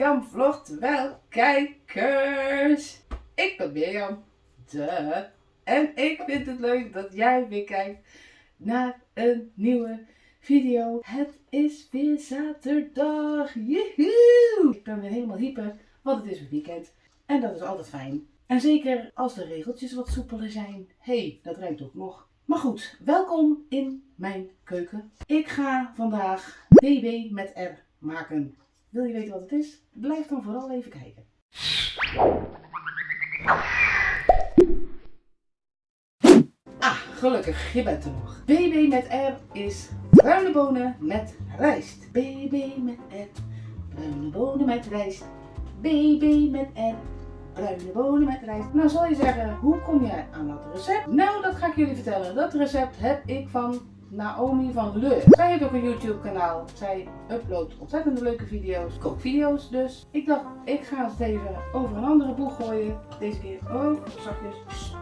Mirjam vlogt wel kijkers. Ik ben Mirjam. De. En ik vind het leuk dat jij weer kijkt naar een nieuwe video. Het is weer zaterdag. Joehoe! Ik ben weer helemaal hyper, want het is weer weekend. En dat is altijd fijn. En zeker als de regeltjes wat soepeler zijn. hey, dat rijmt ook nog. Maar goed, welkom in mijn keuken. Ik ga vandaag BB met R maken. Wil je weten wat het is? Blijf dan vooral even kijken. Ah, gelukkig, je bent er nog. BB met R is bruine bonen met rijst. BB met R, bruine bonen met rijst. BB met R, bruine bonen met rijst. Nou zal je zeggen, hoe kom je aan dat recept? Nou, dat ga ik jullie vertellen. Dat recept heb ik van Naomi van Leur. Zij heeft ook een YouTube kanaal. Zij uploadt ontzettend leuke video's. Kookvideo's dus. Ik dacht, ik ga het even over een andere boeg gooien. Deze keer, oh, zachtjes.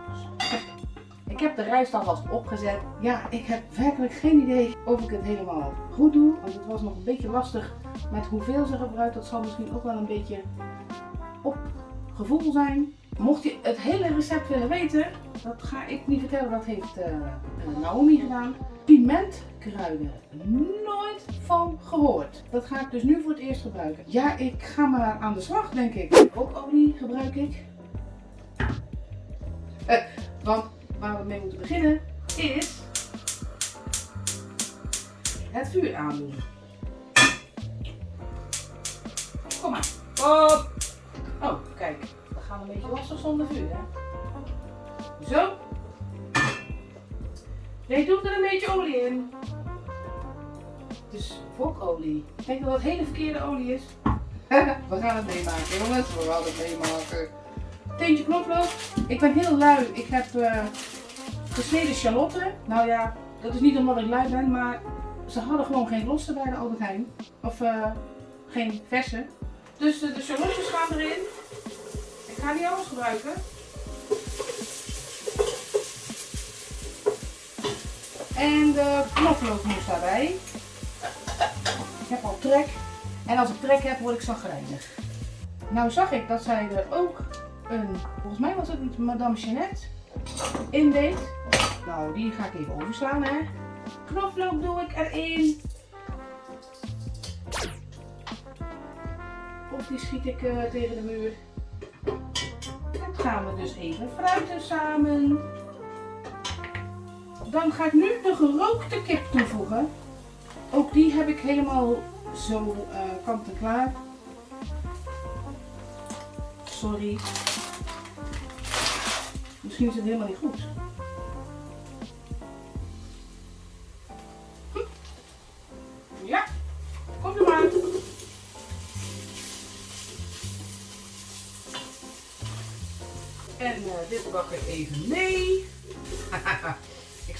Ik heb de rijst alvast opgezet. Ja, ik heb werkelijk geen idee of ik het helemaal goed doe. Want het was nog een beetje lastig met hoeveel ze gebruikt. Dat zal misschien ook wel een beetje op gevoel zijn. Mocht je het hele recept willen weten, dat ga ik niet vertellen, dat heeft uh, Naomi gedaan. Pimentkruiden, nooit van gehoord. Dat ga ik dus nu voor het eerst gebruiken. Ja, ik ga maar aan de slag denk ik. Kookolie gebruik ik. Uh, want waar we mee moeten beginnen is het vuur aandoen. Kom maar. Oh, kijk. We gaan een beetje lastig zonder vuur, hè. Zo. Nee, doe er een beetje olie in. Het is wokolie. Ik denk dat het hele verkeerde olie is. we gaan het meemaken, jongens. We gaan het meemaken. Teentje knoflook. Ik ben heel lui. Ik heb uh, gesneden shalotten. Nou ja, dat is niet omdat ik lui ben, maar ze hadden gewoon geen losse bij de Albert Heijn. Of uh, geen verse. Dus de, de shallotjes gaan erin. Ik ga niet alles gebruiken. En de knoflook moest daarbij. Ik heb al trek. En als ik trek heb, word ik zagrijnig. Nou zag ik dat zij er ook een, volgens mij was het Madame Jeannette, in deed. Nou, die ga ik even overslaan hè. Knoflook doe ik erin. Of die schiet ik uh, tegen de muur. Dat gaan we dus even fruiten samen. Dan ga ik nu de gerookte kip toevoegen. Ook die heb ik helemaal zo uh, kant en klaar. Sorry. Misschien is het helemaal niet goed. Hm. Ja, komt er maar. En uh, dit bak ik even mee.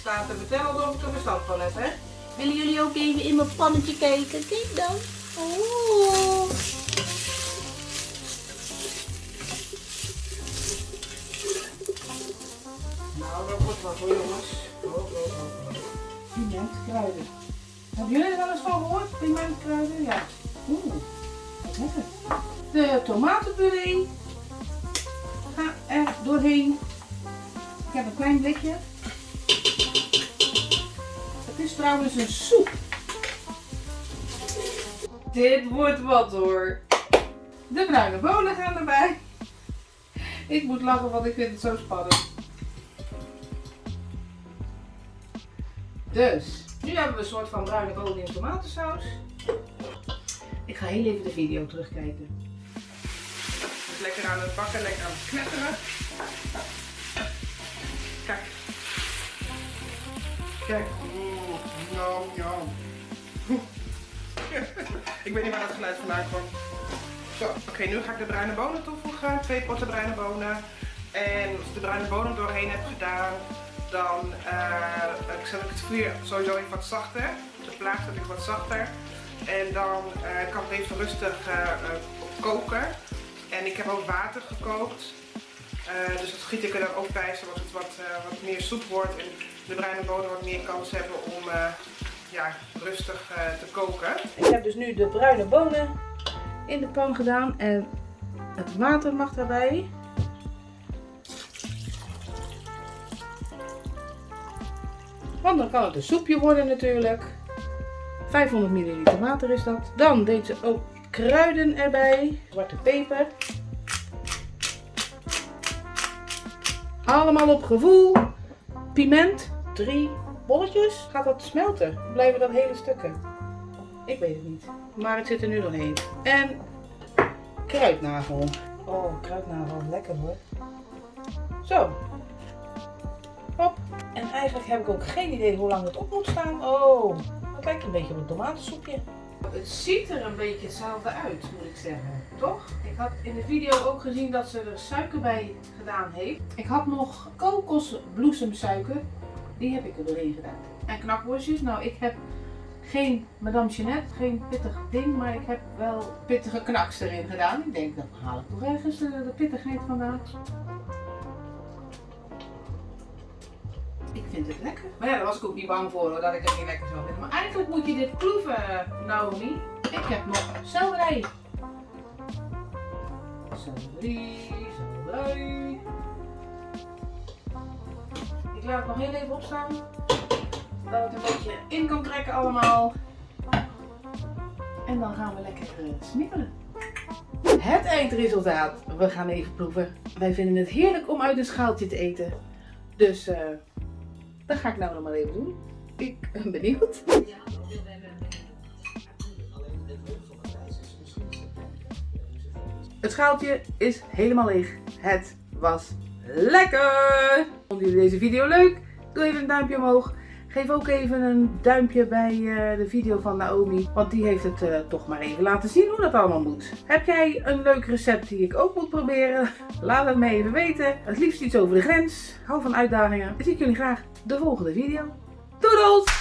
ik sta te vertellen alsof ik er verstand van heb, hè. Willen jullie ook even in mijn pannetje kijken? Kijk dan. Oh. Nou, dat wordt wat hoor jongens. Oh, oh, oh. Pimentkruiden. Hebben jullie er wel eens van gehoord? Pimentkruiden? Ja. Oeh, wat lekker. De tomatenpuree. Ga er doorheen. Ik heb een klein blikje. Trouwens een soep. Dit wordt wat hoor. De bruine bonen gaan erbij. Ik moet lachen, want ik vind het zo spannend. Dus, nu hebben we een soort van bruine bonen in tomatensaus. Ik ga heel even de video terugkijken. Lekker aan het bakken, lekker aan het knetteren. Kijk. Kijk. Jam, jam. ik weet niet waar dat geluid vandaan kwam. Zo, oké, nu ga ik de bruine bonen toevoegen. Twee potten bruine bonen. En als ik de bruine bonen doorheen heb gedaan, dan uh, zet ik het vuur sowieso even wat zachter. De plaat zet ik wat zachter. En dan uh, kan het even rustig uh, koken. En ik heb ook water gekookt. dus dat giet ik er dan ook bij, zodat het wat, wat meer soep wordt. En de bruine bonen wat meer kans hebben om ja, rustig te koken. Ik heb dus nu de bruine bonen in de pan gedaan en het water mag daarbij. Want dan kan het een soepje worden natuurlijk. 500 milliliter water is dat. Dan deed ze ook kruiden erbij. Zwarte peper. Allemaal op gevoel. Piment. Drie bolletjes. Gaat dat smelten? Blijven dat hele stukken? Ik weet het niet. Maar het zit er nu doorheen. En kruidnagel. Oh, kruidnagel. Lekker hoor. Zo. Hop. En eigenlijk heb ik ook geen idee hoe lang het op moet staan. Oh, het lijkt een beetje op een tomatensoepje. Het ziet er een beetje hetzelfde uit, moet ik zeggen. Toch? Ik had in de video ook gezien dat ze er suiker bij gedaan heeft. Ik had nog kokosbloesemsuiker. Die heb ik er doorheen gedaan. En knakworstjes. Nou, ik heb geen Madame Jeanette, geen pittig ding, maar ik heb wel pittige knaks erin gedaan. Ik denk, dan haal ik toch ergens de, de pittigheid vandaan. Ik vind het lekker. Maar ja, daar was ik ook niet bang voor hoor, dat ik het niet lekker zou vinden. Maar eigenlijk moet je dit proeven, Naomi. Ik heb nog selderij. Selderij, selderij. Ik laat het nog heel even opstaan. Dat het een beetje in kan trekken allemaal. En dan gaan we lekker uh, snippelen. Het eindresultaat. We gaan even proeven. Wij vinden het heerlijk om uit een schaaltje te eten. Dus uh, dat ga ik nou nog maar even doen. Ik ben benieuwd. Het schaaltje is helemaal leeg. Het was lekker! Vonden jullie deze video leuk? Doe even een duimpje omhoog. Geef ook even een duimpje bij uh, de video van Naomi, want die heeft het uh, toch maar even laten zien hoe dat allemaal moet. Heb jij een leuk recept die ik ook moet proberen? Laat het me even weten. Het liefst iets over de grens. Hou van uitdagingen. Dan zie ik jullie graag de volgende video. Doedels!